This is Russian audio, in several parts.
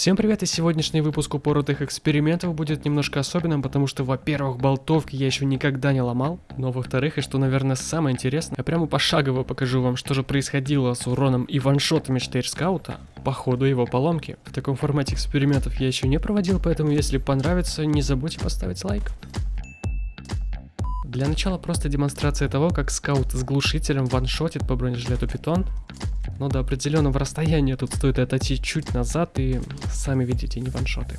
Всем привет, и сегодняшний выпуск упоротых экспериментов будет немножко особенным, потому что, во-первых, болтовки я еще никогда не ломал, но во-вторых, и что, наверное, самое интересное, я прямо пошагово покажу вам, что же происходило с уроном и ваншотами штейрскаута по ходу его поломки. В таком формате экспериментов я еще не проводил, поэтому если понравится, не забудьте поставить лайк. Для начала просто демонстрация того, как скаут с глушителем ваншотит по бронежилету питон. Но до определенного расстояния тут стоит отойти чуть назад и сами видите не ваншоты.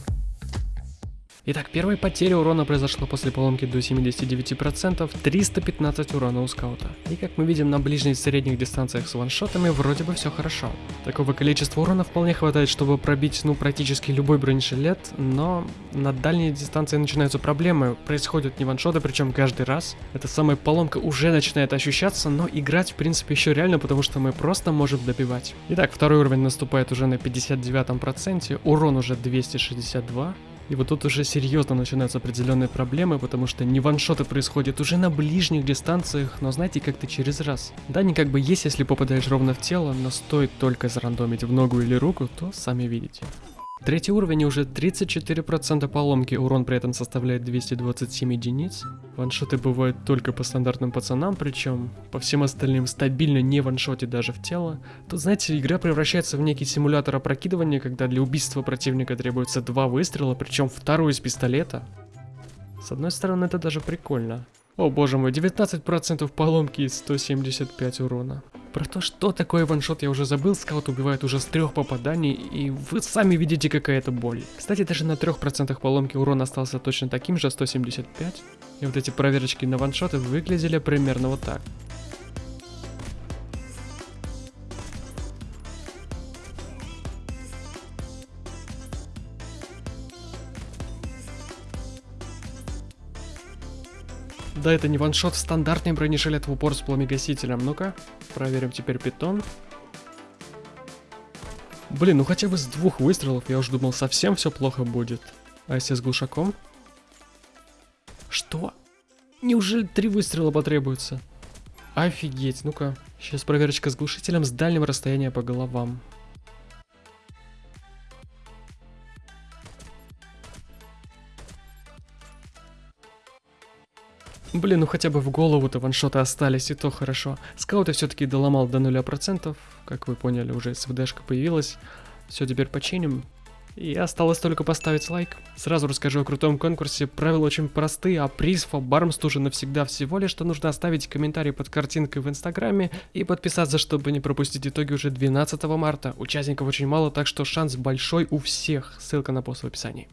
Итак, первая потеря урона произошла после поломки до 79%, 315 урона у скаута. И как мы видим на ближних и средних дистанциях с ваншотами, вроде бы все хорошо. Такого количества урона вполне хватает, чтобы пробить, ну, практически любой бронежилет, но на дальней дистанции начинаются проблемы, происходят не ваншоты, причем каждый раз. Эта самая поломка уже начинает ощущаться, но играть в принципе еще реально, потому что мы просто можем добивать. Итак, второй уровень наступает уже на 59%, урон уже 262, и вот тут уже серьезно начинаются определенные проблемы, потому что не ваншоты происходят уже на ближних дистанциях, но знаете, как-то через раз. Да, они как бы есть, если попадаешь ровно в тело, но стоит только зарандомить в ногу или руку, то сами видите. Третий уровень уже 34% поломки, урон при этом составляет 227 единиц. Ваншоты бывают только по стандартным пацанам, причем по всем остальным стабильно не ваншоте даже в тело. Тут, знаете, игра превращается в некий симулятор опрокидывания, когда для убийства противника требуется два выстрела, причем второй из пистолета. С одной стороны, это даже прикольно. О боже мой, 19% поломки и 175 урона. Про то, что такое ваншот, я уже забыл, скаут убивает уже с трех попаданий, и вы сами видите, какая это боль. Кстати, даже на 3% поломки урон остался точно таким же, 175. И вот эти проверочки на ваншоты выглядели примерно вот так. Да, это не ваншот, стандартный бронежилет в упор с пламегасителем. Ну-ка, проверим теперь питон. Блин, ну хотя бы с двух выстрелов я уже думал совсем все плохо будет. А если с глушаком? Что? Неужели три выстрела потребуется? Офигеть, ну-ка. Сейчас проверочка с глушителем с дальнего расстояния по головам. Блин, ну хотя бы в голову-то ваншоты остались, и то хорошо. Скауты все-таки доломал до 0%, как вы поняли, уже СВДшка появилась. Все, теперь починим. И осталось только поставить лайк. Сразу расскажу о крутом конкурсе. Правила очень простые, а приз Фабармс уже навсегда всего лишь, что нужно оставить комментарий под картинкой в инстаграме и подписаться, чтобы не пропустить итоги уже 12 марта. Участников очень мало, так что шанс большой у всех. Ссылка на пост в описании.